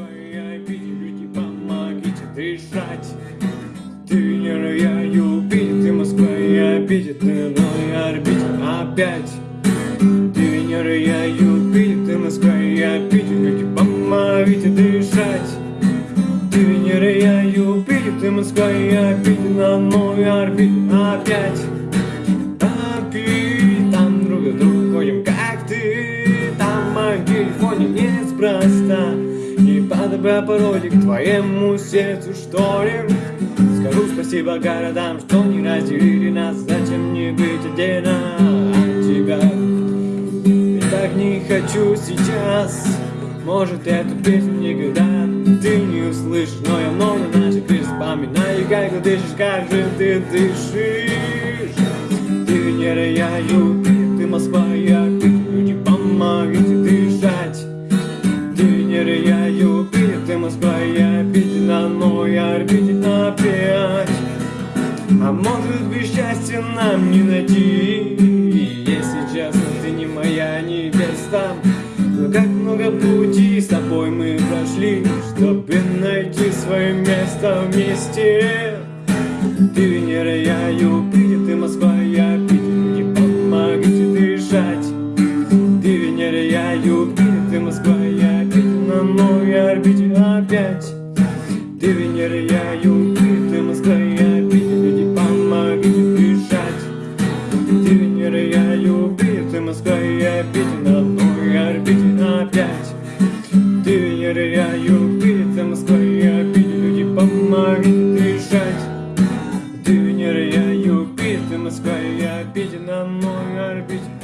Я Питер, люди, помогите дышать. Ты Венера, я Юпитер, ты Москва, я Питер, ты мой орбите опять. Ты Венера, я Юпитер, ты Москва, я Питер, люди, помогите дышать. Ты Венера, я Юпитер, ты Москва, я Питер, на мой орбите опять. Опять там друг друга ходим, как ты, там моем телефоне неспроста. Подобря пароли к твоему сердцу, что ли? Скажу спасибо городам, что не разделили нас. Зачем мне быть отдельно от тебя? И так не хочу сейчас. Может эту песню никогда ты не услышишь Но я много песен вспоминаю. Как ты дышишь, как же ты дышишь? Ты Венера, А может быть счастье нам не найти, если честно, ты не моя невеста. Но как много пути с тобой мы прошли, чтобы найти свое место вместе. Ты Венера, я Юпитер, ты Москва, я Питер, не помогите дышать. Ты Венера, я Юпитер, ты Москва, я Питер, на мой орбите опять. Ты Венера, я Юпитер. опять на одной орбите опять Доверяю битам своей обиде Люди помогут решать Доверяю битам своей обиде На мой орбите